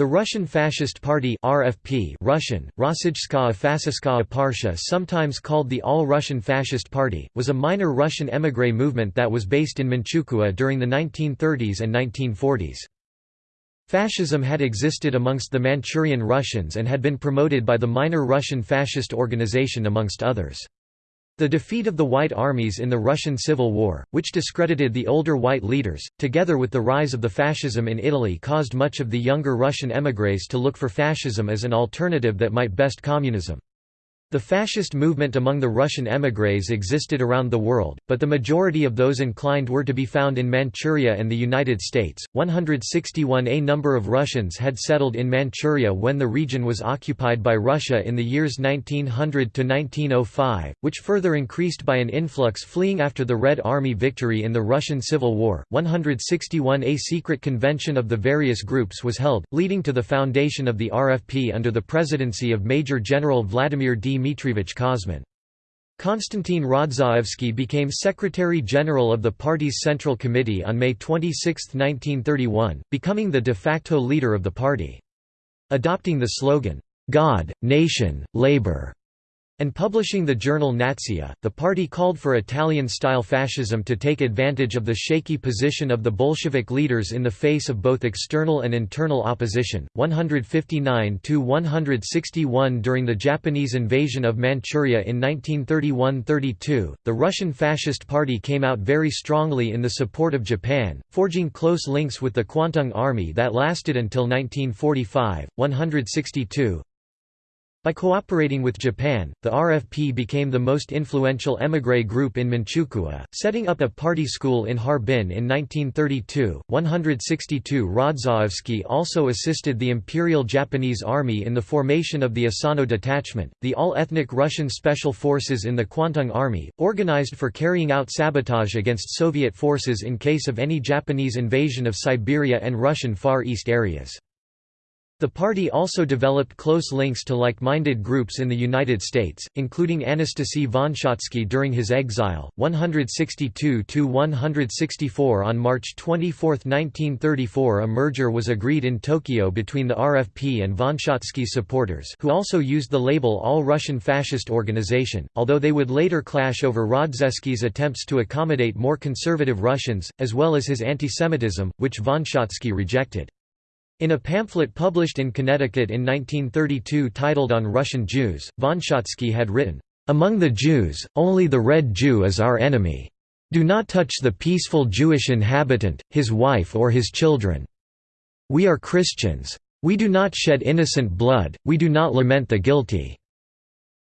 The Russian Fascist Party RFP Russian, Rossijskaya Fascistskaya Parsha sometimes called the All-Russian Fascist Party, was a minor Russian émigré movement that was based in Manchukuo during the 1930s and 1940s. Fascism had existed amongst the Manchurian Russians and had been promoted by the minor Russian fascist organization amongst others. The defeat of the White armies in the Russian Civil War, which discredited the older white leaders, together with the rise of the fascism in Italy caused much of the younger Russian émigrés to look for fascism as an alternative that might best communism. The fascist movement among the Russian émigrés existed around the world, but the majority of those inclined were to be found in Manchuria and the United States. 161 A number of Russians had settled in Manchuria when the region was occupied by Russia in the years 1900 to 1905, which further increased by an influx fleeing after the Red Army victory in the Russian Civil War. 161 A secret convention of the various groups was held, leading to the foundation of the RFP under the presidency of Major General Vladimir D. Dmitrievich Kosmin. Konstantin Rodzaevsky became Secretary-General of the party's Central Committee on May 26, 1931, becoming the de facto leader of the party. Adopting the slogan, "'God, Nation, Labour' and publishing the journal Natsiya, the party called for Italian-style fascism to take advantage of the shaky position of the Bolshevik leaders in the face of both external and internal opposition. 159–161 During the Japanese invasion of Manchuria in 1931–32, the Russian Fascist Party came out very strongly in the support of Japan, forging close links with the Kwantung Army that lasted until 1945. 162 by cooperating with Japan, the RFP became the most influential émigré group in Manchukuo, setting up a party school in Harbin in 1932. 162 Rodzaevsky also assisted the Imperial Japanese Army in the formation of the Asano Detachment, the all-ethnic Russian special forces in the Kwantung Army, organized for carrying out sabotage against Soviet forces in case of any Japanese invasion of Siberia and Russian Far East areas. The party also developed close links to like-minded groups in the United States, including Anastasy Vonsiatsky during his exile. 162–164 On March 24, 1934 a merger was agreed in Tokyo between the RFP and von Vonsiatsky supporters who also used the label All-Russian Fascist Organization, although they would later clash over Rodzaevsky's attempts to accommodate more conservative Russians, as well as his antisemitism, which von Vonsiatsky rejected. In a pamphlet published in Connecticut in 1932 titled On Russian Jews, Vonsiatsky had written, "...among the Jews, only the Red Jew is our enemy. Do not touch the peaceful Jewish inhabitant, his wife or his children. We are Christians. We do not shed innocent blood, we do not lament the guilty."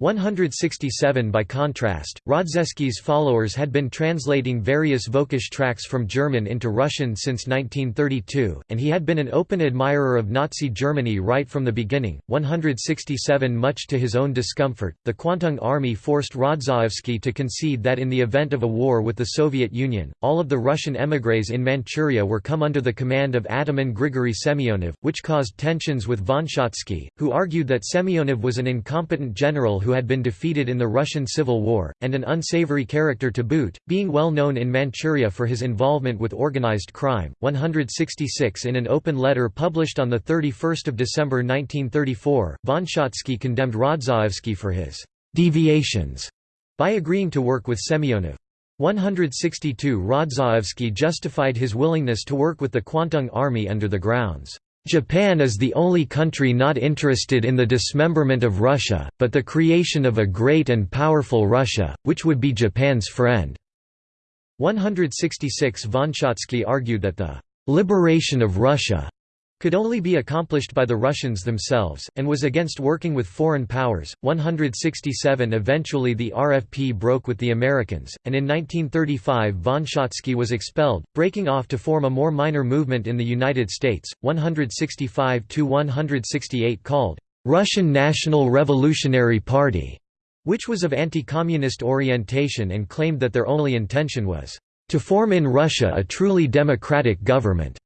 167 By contrast, Rodzaevsky's followers had been translating various Völkisch tracts from German into Russian since 1932, and he had been an open admirer of Nazi Germany right from the beginning. 167 Much to his own discomfort, the Kwantung Army forced Rodzaevsky to concede that in the event of a war with the Soviet Union, all of the Russian émigrés in Manchuria were come under the command of Ataman Grigory Semyonov, which caused tensions with Vonsiatsky, who argued that Semyonov was an incompetent general who who had been defeated in the Russian Civil War, and an unsavory character to boot, being well known in Manchuria for his involvement with organized crime. 166 In an open letter published on 31 December 1934, von Vonsiatsky condemned Rodzaevsky for his «deviations» by agreeing to work with Semyonov. 162 Rodzaevsky justified his willingness to work with the Kwantung Army under the grounds Japan is the only country not interested in the dismemberment of Russia, but the creation of a great and powerful Russia, which would be Japan's friend." 166 Vonsiatsky argued that the "...liberation of Russia," could only be accomplished by the Russians themselves, and was against working with foreign powers. 167 Eventually, the RFP broke with the Americans, and in 1935 Vonsiatsky was expelled, breaking off to form a more minor movement in the United States. 165 168 called Russian National Revolutionary Party, which was of anti communist orientation and claimed that their only intention was to form in Russia a truly democratic government.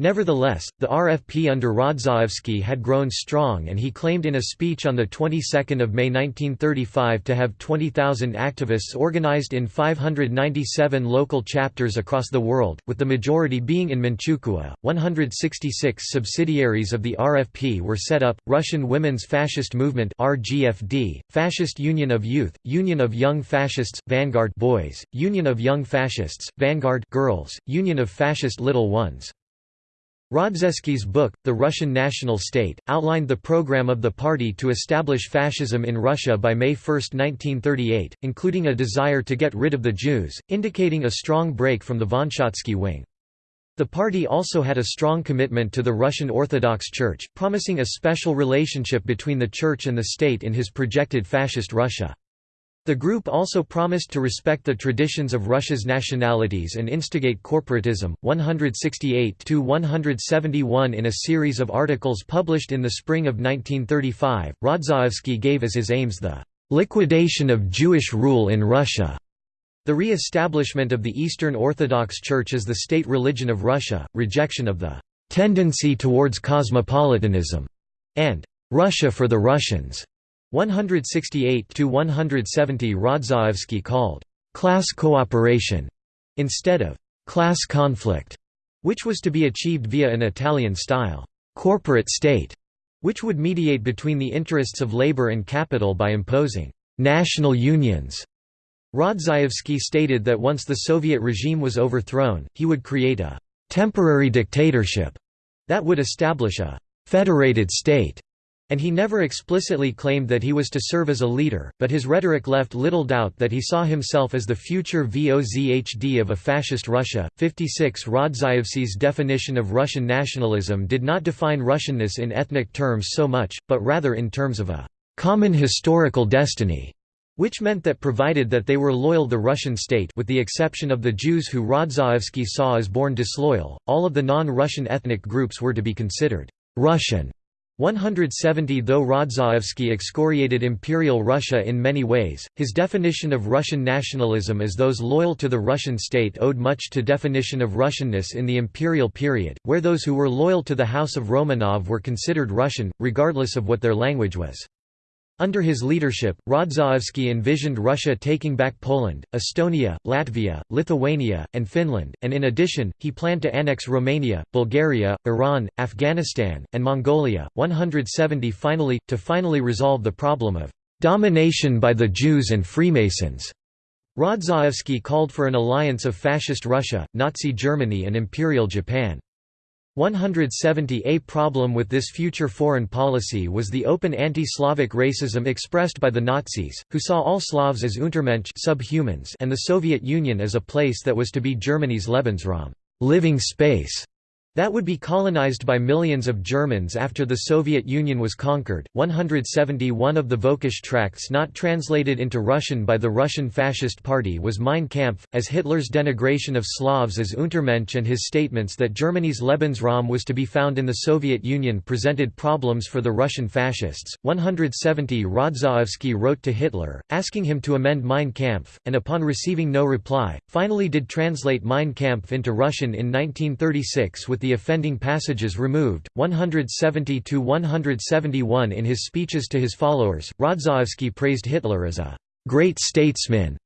Nevertheless, the RFP under Rodzaevsky had grown strong and he claimed in a speech on the 22nd of May 1935 to have 20,000 activists organized in 597 local chapters across the world, with the majority being in Manchukuo. 166 subsidiaries of the RFP were set up: Russian Women's Fascist Movement (RGFD), Fascist Union of Youth, Union of Young Fascists, Vanguard Boys, Union of Young Fascists, Vanguard Girls, Union of Fascist Little Ones. Rodzaevsky's book, The Russian National State, outlined the program of the party to establish fascism in Russia by May 1, 1938, including a desire to get rid of the Jews, indicating a strong break from the Vonsiatsky wing. The party also had a strong commitment to the Russian Orthodox Church, promising a special relationship between the Church and the state in his projected fascist Russia. The group also promised to respect the traditions of Russia's nationalities and instigate corporatism. 168 to 171 in a series of articles published in the spring of 1935, Rodzaevsky gave as his aims the liquidation of Jewish rule in Russia, the re-establishment of the Eastern Orthodox Church as the state religion of Russia, rejection of the tendency towards cosmopolitanism, and Russia for the Russians. 168 to 170 Rodzaevsky called class cooperation instead of class conflict, which was to be achieved via an Italian-style corporate state, which would mediate between the interests of labor and capital by imposing national unions. Rodzaevsky stated that once the Soviet regime was overthrown, he would create a temporary dictatorship that would establish a federated state and he never explicitly claimed that he was to serve as a leader, but his rhetoric left little doubt that he saw himself as the future VOZHD of a fascist Russia. 56 Rodzaevsky's definition of Russian nationalism did not define Russianness in ethnic terms so much, but rather in terms of a common historical destiny which meant that provided that they were loyal to the Russian state with the exception of the Jews who Rodzaevsky saw as born disloyal, all of the non-Russian ethnic groups were to be considered «Russian» 170 Though Rodzaevsky excoriated Imperial Russia in many ways, his definition of Russian nationalism as those loyal to the Russian state owed much to definition of Russianness in the imperial period, where those who were loyal to the House of Romanov were considered Russian, regardless of what their language was. Under his leadership, Rodzaevsky envisioned Russia taking back Poland, Estonia, Latvia, Lithuania, and Finland, and in addition, he planned to annex Romania, Bulgaria, Iran, Afghanistan, and Mongolia. 170 finally, to finally resolve the problem of domination by the Jews and Freemasons. Rodzaevsky called for an alliance of Fascist Russia, Nazi Germany and Imperial Japan. 170 A problem with this future foreign policy was the open anti-Slavic racism expressed by the Nazis, who saw all Slavs as Untermensch subhumans and the Soviet Union as a place that was to be Germany's Lebensraum living space. That would be colonized by millions of Germans after the Soviet Union was conquered. 171 of the Völkisch tracts not translated into Russian by the Russian Fascist Party was Mein Kampf, as Hitler's denigration of Slavs as Untermensch and his statements that Germany's Lebensraum was to be found in the Soviet Union presented problems for the Russian fascists. 170 Rodzaevsky wrote to Hitler, asking him to amend Mein Kampf, and upon receiving no reply, finally did translate Mein Kampf into Russian in 1936 with the the offending passages removed. 170 to 171 In his speeches to his followers, Rodzaevsky praised Hitler as a great statesman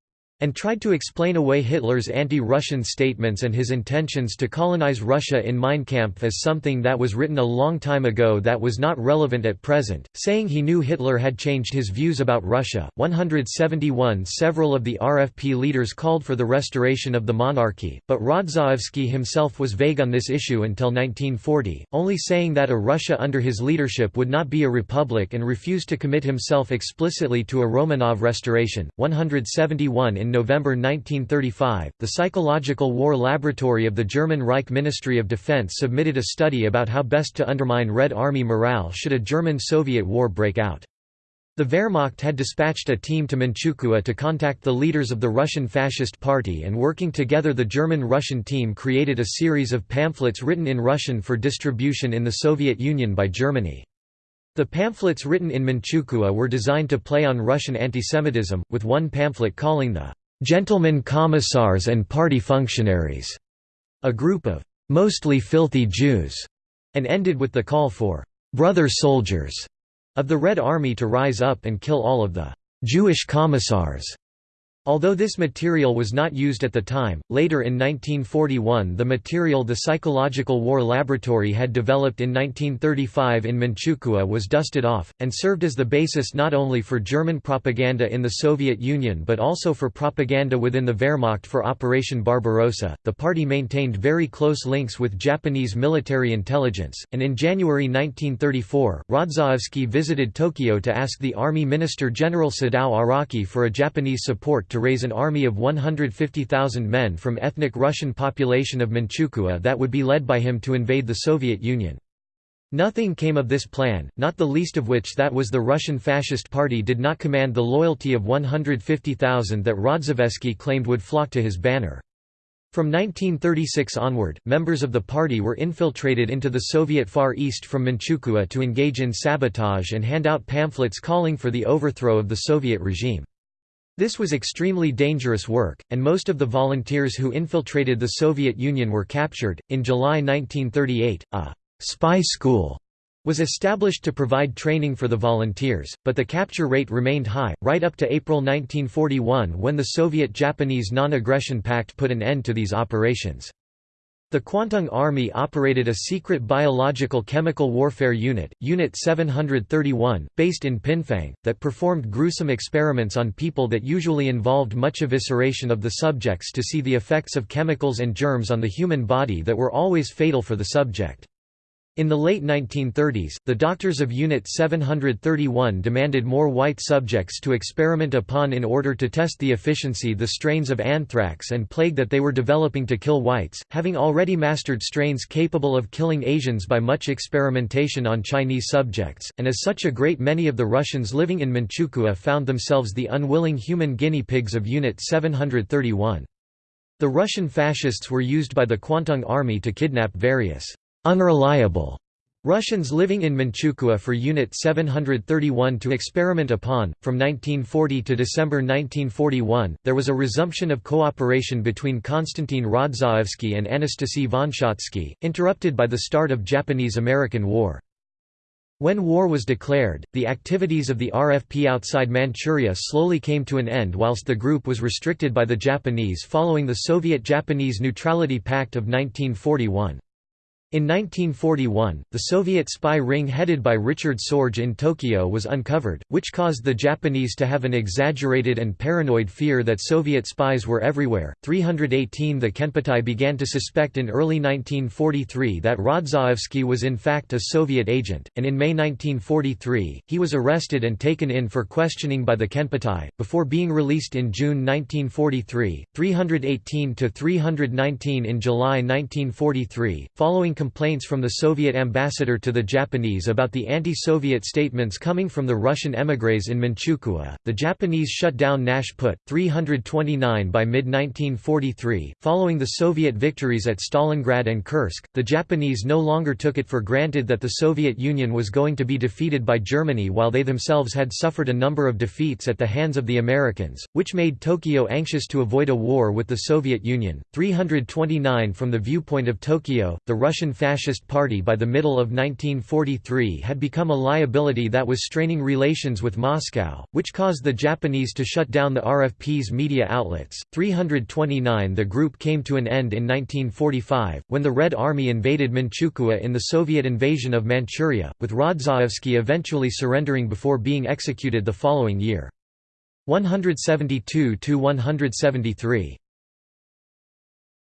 and tried to explain away Hitler's anti-Russian statements and his intentions to colonize Russia in Mein Kampf as something that was written a long time ago that was not relevant at present, saying he knew Hitler had changed his views about Russia. 171 Several of the RFP leaders called for the restoration of the monarchy, but Rodzaevsky himself was vague on this issue until 1940, only saying that a Russia under his leadership would not be a republic and refused to commit himself explicitly to a Romanov restoration. 171 In November 1935, the Psychological War Laboratory of the German Reich Ministry of Defense submitted a study about how best to undermine Red Army morale should a German-Soviet war break out. The Wehrmacht had dispatched a team to Manchukuo to contact the leaders of the Russian Fascist Party and working together the German-Russian team created a series of pamphlets written in Russian for distribution in the Soviet Union by Germany. The pamphlets written in Manchukuo were designed to play on Russian antisemitism, with one pamphlet calling the gentlemen commissars and party functionaries, a group of mostly filthy Jews, and ended with the call for brother soldiers of the Red Army to rise up and kill all of the Jewish commissars Although this material was not used at the time, later in 1941 the material the Psychological War Laboratory had developed in 1935 in Manchukuo was dusted off, and served as the basis not only for German propaganda in the Soviet Union but also for propaganda within the Wehrmacht for Operation Barbarossa. The party maintained very close links with Japanese military intelligence, and in January 1934, Rodzaevsky visited Tokyo to ask the Army Minister General Sadao Araki for a Japanese support to raise an army of 150,000 men from ethnic Russian population of Manchukuo that would be led by him to invade the Soviet Union. Nothing came of this plan, not the least of which that was the Russian Fascist Party did not command the loyalty of 150,000 that Rodzaevsky claimed would flock to his banner. From 1936 onward, members of the party were infiltrated into the Soviet Far East from Manchukuo to engage in sabotage and hand out pamphlets calling for the overthrow of the Soviet regime. This was extremely dangerous work, and most of the volunteers who infiltrated the Soviet Union were captured. In July 1938, a spy school was established to provide training for the volunteers, but the capture rate remained high, right up to April 1941 when the Soviet-Japanese Non-Aggression Pact put an end to these operations. The Kwantung Army operated a secret biological chemical warfare unit, Unit 731, based in Pingfang, that performed gruesome experiments on people that usually involved much evisceration of the subjects to see the effects of chemicals and germs on the human body that were always fatal for the subject. In the late 1930s, the doctors of Unit 731 demanded more white subjects to experiment upon in order to test the efficiency the strains of anthrax and plague that they were developing to kill whites, having already mastered strains capable of killing Asians by much experimentation on Chinese subjects, and as such a great many of the Russians living in Manchukuo found themselves the unwilling human guinea pigs of Unit 731. The Russian fascists were used by the Kwantung Army to kidnap various unreliable Russians living in Manchukuo for Unit 731 to experiment upon. From 1940 to December 1941, there was a resumption of cooperation between Konstantin Rodzaevsky and Anastasy Vonsiatsky, interrupted by the start of Japanese–American War. When war was declared, the activities of the RFP outside Manchuria slowly came to an end whilst the group was restricted by the Japanese following the Soviet-Japanese Neutrality Pact of 1941. In 1941, the Soviet spy ring headed by Richard Sorge in Tokyo was uncovered, which caused the Japanese to have an exaggerated and paranoid fear that Soviet spies were everywhere. 318 The Kempeitai began to suspect in early 1943 that Rodzaevsky was in fact a Soviet agent, and in May 1943, he was arrested and taken in for questioning by the Kempeitai, before being released in June 1943, 318 to 319 in July 1943, following complaints from the Soviet ambassador to the Japanese about the anti-Soviet statements coming from the Russian émigrés in Manchukuo. The Japanese shut down Nash Put, 329 by mid-1943. Following the Soviet victories at Stalingrad and Kursk, the Japanese no longer took it for granted that the Soviet Union was going to be defeated by Germany while they themselves had suffered a number of defeats at the hands of the Americans, which made Tokyo anxious to avoid a war with the Soviet Union. 329 From the viewpoint of Tokyo, the Russian Fascist Party by the middle of 1943 had become a liability that was straining relations with Moscow, which caused the Japanese to shut down the RFP's media outlets. 329 The group came to an end in 1945, when the Red Army invaded Manchukuo in the Soviet invasion of Manchuria, with Rodzaevsky eventually surrendering before being executed the following year. 172–173